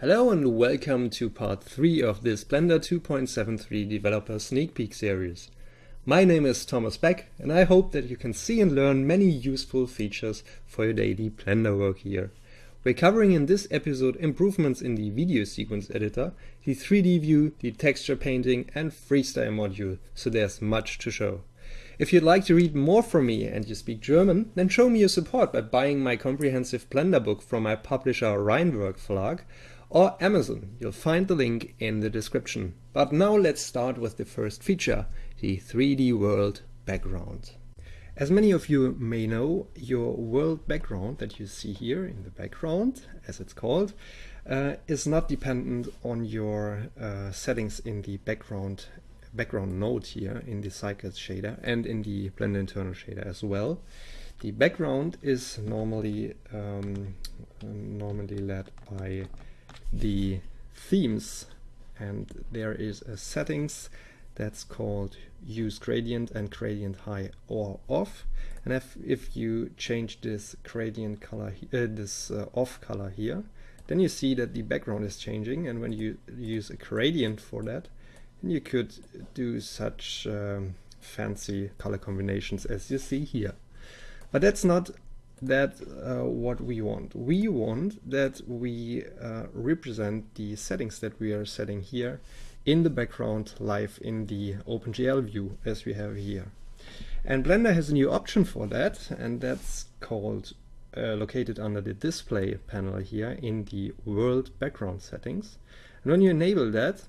Hello and welcome to part 3 of this Blender 2.73 developer sneak peek series. My name is Thomas Beck and I hope that you can see and learn many useful features for your daily Blender work here. We're covering in this episode improvements in the video sequence editor, the 3D view, the texture painting and freestyle module, so there's much to show. If you'd like to read more from me and you speak German, then show me your support by buying my comprehensive Blender book from my publisher Rheinwerk Verlag or Amazon. You'll find the link in the description. But now let's start with the first feature, the 3D world background. As many of you may know, your world background that you see here in the background, as it's called, uh, is not dependent on your uh, settings in the background background node here in the Cycles shader and in the Blender internal shader as well. The background is normally um, normally led by the themes and there is a settings that's called use gradient and gradient high or off. And if, if you change this gradient color uh, this uh, off color here then you see that the background is changing. And when you use a gradient for that you could do such um, fancy color combinations as you see here. But that's not that uh, what we want. We want that we uh, represent the settings that we are setting here in the background live in the OpenGL view as we have here. And Blender has a new option for that and that's called uh, located under the display panel here in the world background settings. And when you enable that,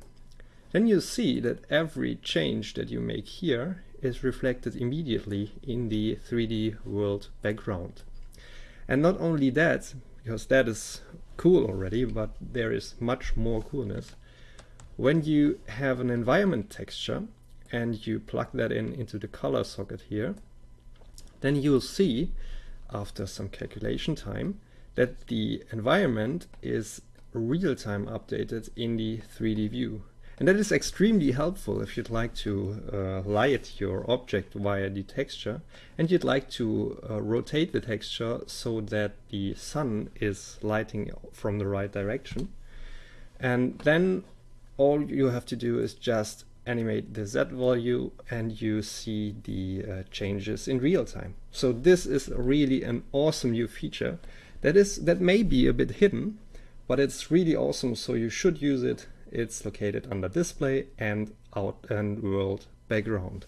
then you see that every change that you make here is reflected immediately in the 3D world background. And not only that, because that is cool already, but there is much more coolness. When you have an environment texture and you plug that in into the color socket here, then you'll see after some calculation time that the environment is real-time updated in the 3D view. And that is extremely helpful if you'd like to uh, light your object via the texture and you'd like to uh, rotate the texture so that the sun is lighting from the right direction. And then all you have to do is just animate the Z value and you see the uh, changes in real time. So this is really an awesome new feature that is that may be a bit hidden, but it's really awesome so you should use it it's located under display and out and world background.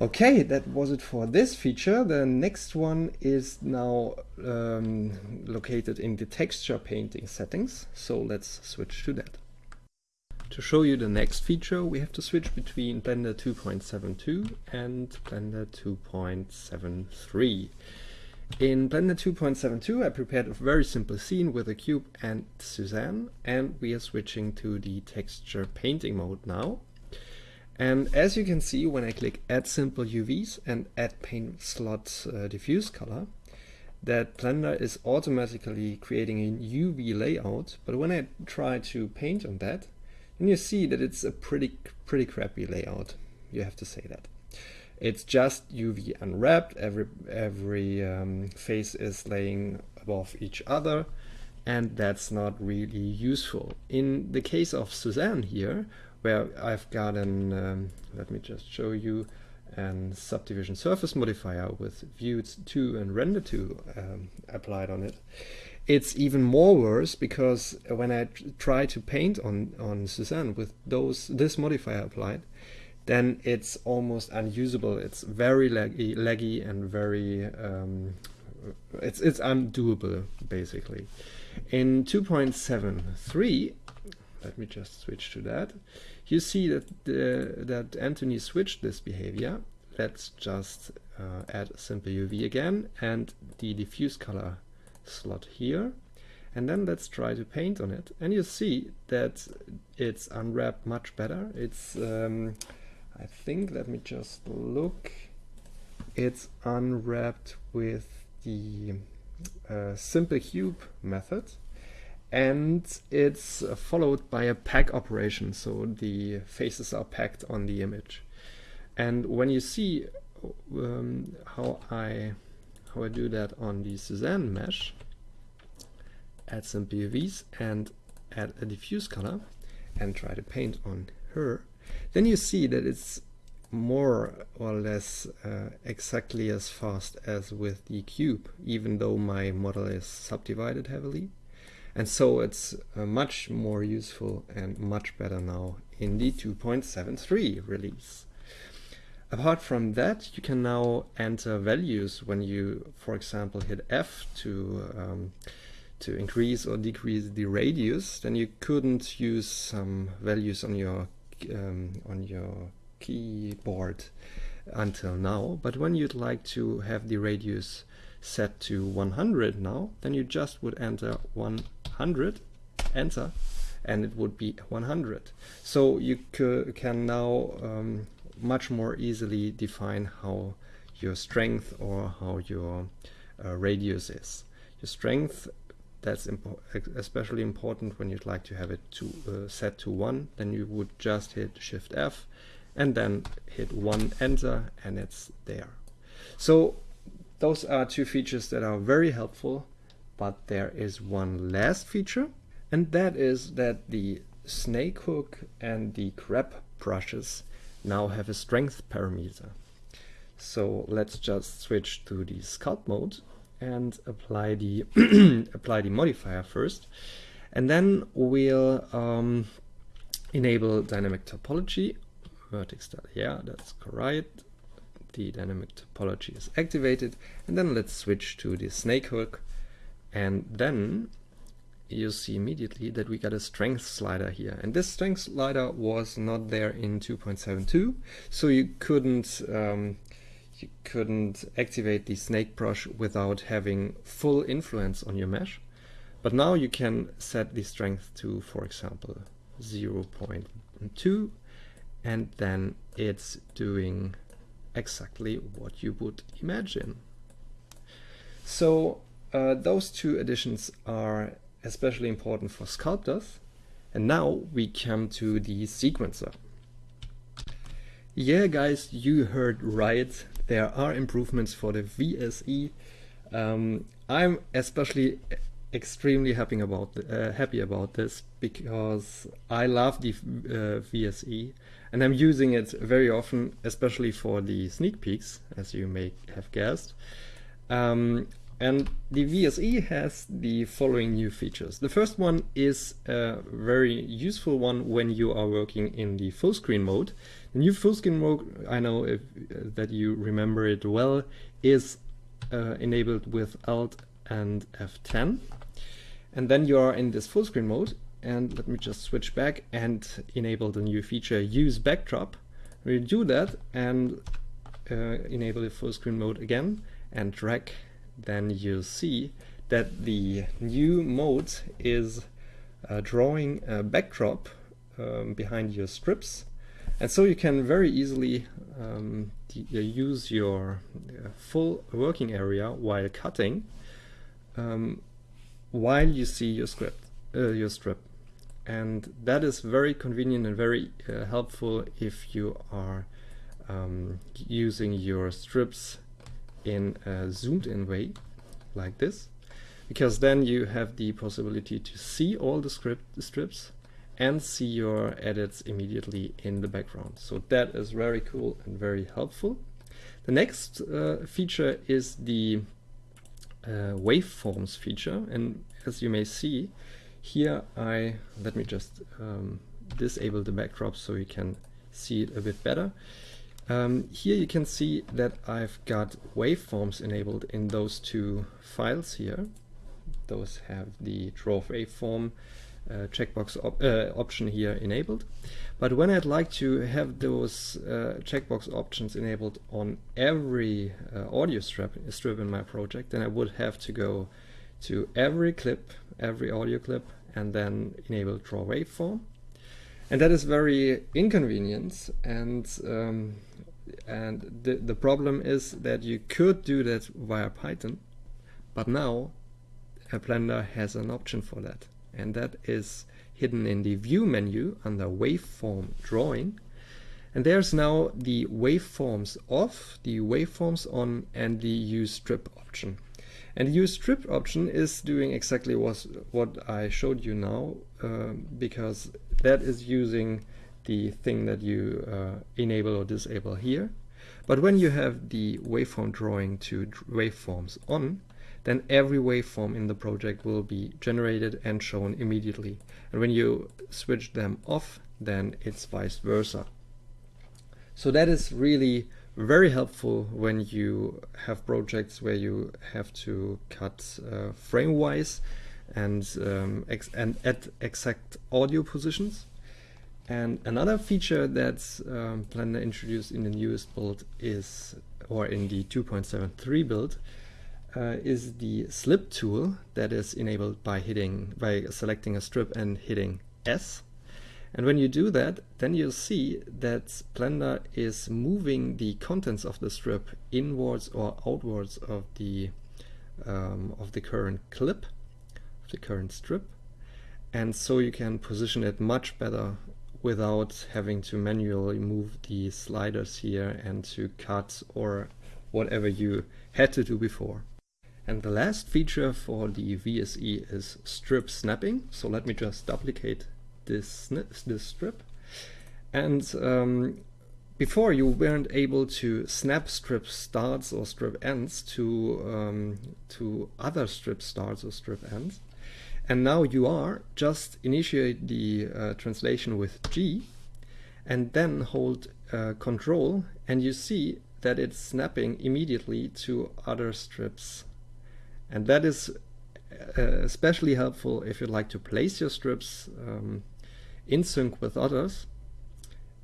Okay, that was it for this feature. The next one is now um, located in the texture painting settings. So let's switch to that. To show you the next feature, we have to switch between Blender 2.72 and Blender 2.73. In Blender 2.72 I prepared a very simple scene with a cube and Suzanne and we are switching to the texture painting mode now. And as you can see when I click add simple UVs and add paint slot uh, diffuse color that Blender is automatically creating a UV layout but when I try to paint on that then you see that it's a pretty pretty crappy layout you have to say that. It's just UV unwrapped. Every every um, face is laying above each other, and that's not really useful. In the case of Suzanne here, where I've got an um, let me just show you an subdivision surface modifier with view 2 and render 2 um, applied on it. It's even more worse because when I try to paint on, on Suzanne with those this modifier applied, then it's almost unusable. It's very laggy, laggy and very um, it's it's undoable basically. In 2.73, let me just switch to that. You see that that Antony switched this behavior. Let's just uh, add simple UV again and the diffuse color slot here. And then let's try to paint on it. And you see that it's unwrapped much better. It's um, I think, let me just look, it's unwrapped with the uh, simple cube method and it's followed by a pack operation so the faces are packed on the image. And when you see um, how I how I do that on the Suzanne mesh add simple UVs and add a diffuse color and try to paint on her, then you see that it's more or less uh, exactly as fast as with the cube, even though my model is subdivided heavily. And so it's uh, much more useful and much better now in the 2.73 release. Apart from that, you can now enter values when you, for example, hit F to um, to increase or decrease the radius. Then you couldn't use some values on your um, on your keyboard until now. But when you'd like to have the radius set to 100 now, then you just would enter 100, enter, and it would be 100. So you can now um, much more easily define how your strength or how your uh, radius is. Your strength that's impo especially important when you'd like to have it to uh, set to 1 then you would just hit shift F and then hit 1 enter and it's there. So those are two features that are very helpful but there is one last feature and that is that the snake hook and the grab brushes now have a strength parameter. So let's just switch to the sculpt mode and apply the apply the modifier first and then we'll um, enable dynamic topology. Vertex style yeah that's correct. The dynamic topology is activated and then let's switch to the snake hook. And then you see immediately that we got a strength slider here. And this strength slider was not there in 2.72 so you couldn't um, you couldn't activate the snake brush without having full influence on your mesh. But now you can set the strength to, for example, 0.2 and then it's doing exactly what you would imagine. So uh, those two additions are especially important for sculptors. And now we come to the sequencer. Yeah guys, you heard right there are improvements for the VSE. Um, I'm especially extremely happy about uh, happy about this because I love the uh, VSE and I'm using it very often, especially for the sneak peeks, as you may have guessed. Um, and the VSE has the following new features. The first one is a very useful one when you are working in the full screen mode. The new full screen mode, I know if, uh, that you remember it well, is uh, enabled with Alt and F10. And then you are in this full screen mode. And let me just switch back and enable the new feature use backdrop. We do that and uh, enable the full screen mode again and drag then you'll see that the new mode is uh, drawing a backdrop um, behind your strips and so you can very easily um, use your uh, full working area while cutting um, while you see your script uh, your strip. And that is very convenient and very uh, helpful if you are um, using your strips in a zoomed in way like this because then you have the possibility to see all the script strips and see your edits immediately in the background. So that is very cool and very helpful. The next uh, feature is the uh, waveforms feature and as you may see here I let me just um, disable the backdrop so you can see it a bit better. Um, here you can see that I've got waveforms enabled in those two files here. Those have the draw waveform uh, checkbox op uh, option here enabled. But when I'd like to have those uh, checkbox options enabled on every uh, audio strip, strip in my project, then I would have to go to every clip, every audio clip, and then enable draw waveform and that is very inconvenient and um, and the, the problem is that you could do that via Python but now a Blender has an option for that and that is hidden in the view menu under waveform drawing and there's now the waveforms off, the waveforms on and the use strip option And the use strip option is doing exactly what, what I showed you now, um, because that is using the thing that you uh, enable or disable here. But when you have the waveform drawing to waveforms on, then every waveform in the project will be generated and shown immediately. And when you switch them off, then it's vice versa. So that is really very helpful when you have projects where you have to cut uh, frame-wise and, um, and add exact audio positions. And another feature that um, Blender introduced in the newest build is, or in the 2.73 build, uh, is the slip tool that is enabled by hitting, by selecting a strip and hitting S. And when you do that, then you'll see that Blender is moving the contents of the strip inwards or outwards of the um, of the current clip, of the current strip. And so you can position it much better without having to manually move the sliders here and to cut or whatever you had to do before. And the last feature for the VSE is strip snapping. So let me just duplicate this, this strip. And um, before you weren't able to snap strip starts or strip ends to, um, to other strip starts or strip ends. And now you are, just initiate the uh, translation with G and then hold uh, control and you see that it's snapping immediately to other strips and that is uh, especially helpful if you'd like to place your strips um, in sync with others.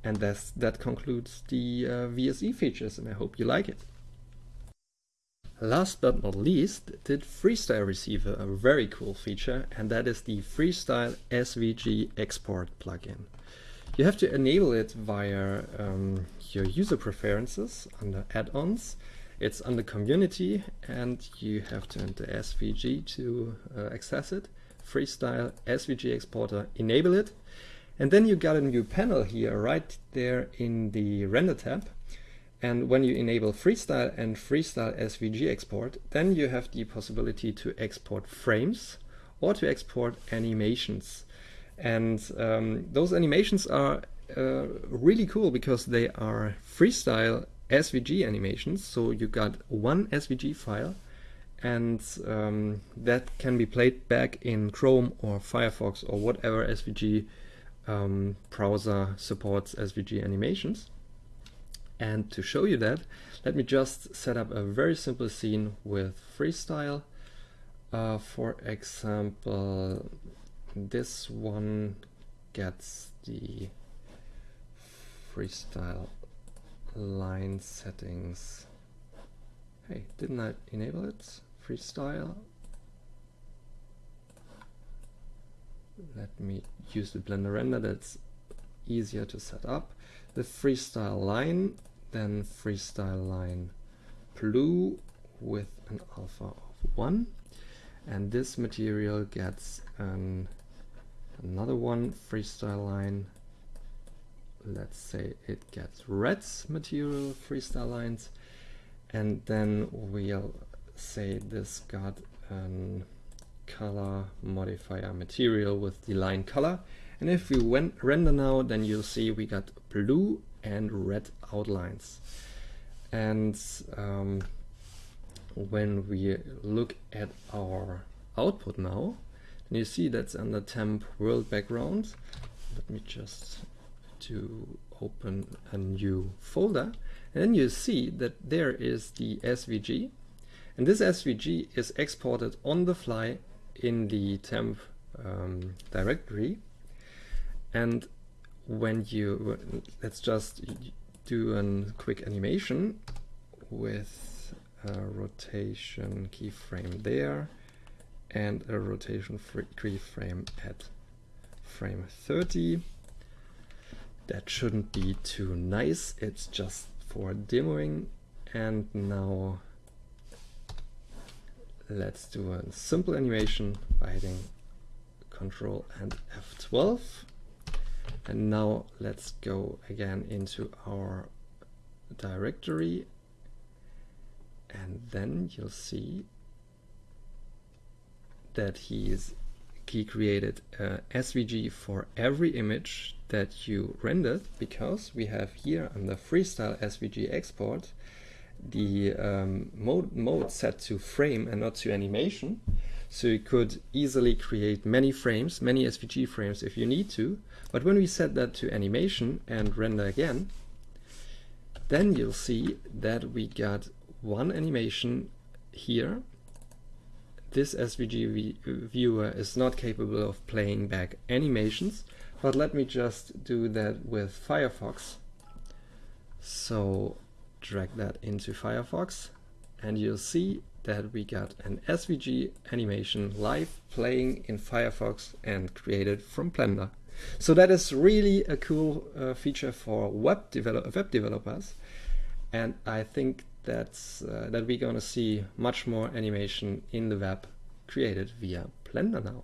And that's, that concludes the uh, VSE features and I hope you like it. Last but not least, did Freestyle Receiver a very cool feature and that is the Freestyle SVG export plugin. You have to enable it via um, your user preferences under add-ons it's under community and you have to enter SVG to uh, access it. Freestyle SVG exporter, enable it. And then you got a new panel here right there in the render tab. And when you enable Freestyle and Freestyle SVG export, then you have the possibility to export frames or to export animations. And um, those animations are uh, really cool because they are freestyle SVG animations. So you got one SVG file and um, that can be played back in Chrome or Firefox or whatever SVG um, browser supports SVG animations. And to show you that, let me just set up a very simple scene with freestyle. Uh, for example, this one gets the freestyle line settings. Hey, didn't I enable it? Freestyle. Let me use the Blender render, that's easier to set up. The freestyle line, then freestyle line blue with an alpha of 1. And this material gets an, another one freestyle line let's say it gets red material freestyle lines and then we'll say this got a color modifier material with the line color. And if we went render now then you'll see we got blue and red outlines. And um, when we look at our output now you see that's under temp world background. Let me just to open a new folder and then you see that there is the SVG and this SVG is exported on the fly in the temp um, directory. And when you let's just do a quick animation with a rotation keyframe there and a rotation keyframe at frame 30 that shouldn't be too nice. It's just for demoing. And now let's do a simple animation by hitting Control and F12. And now let's go again into our directory. And then you'll see that he is he created a SVG for every image that you rendered because we have here under freestyle SVG export the um, mode, mode set to frame and not to animation. So you could easily create many frames, many SVG frames if you need to. But when we set that to animation and render again, then you'll see that we got one animation here. This SVG viewer is not capable of playing back animations, but let me just do that with Firefox. So drag that into Firefox and you'll see that we got an SVG animation live playing in Firefox and created from Blender. So that is really a cool uh, feature for web, develop web developers and I think that's uh, that we're gonna see much more animation in the web created via Blender now.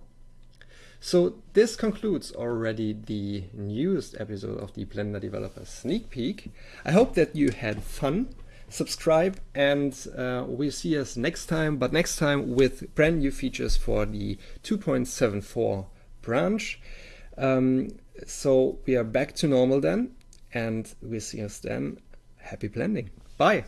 So this concludes already the newest episode of the Blender Developer Sneak Peek. I hope that you had fun. Subscribe and uh, we'll see us next time, but next time with brand new features for the 2.74 branch. Um, so we are back to normal then and we'll see us then. Happy blending. Bye.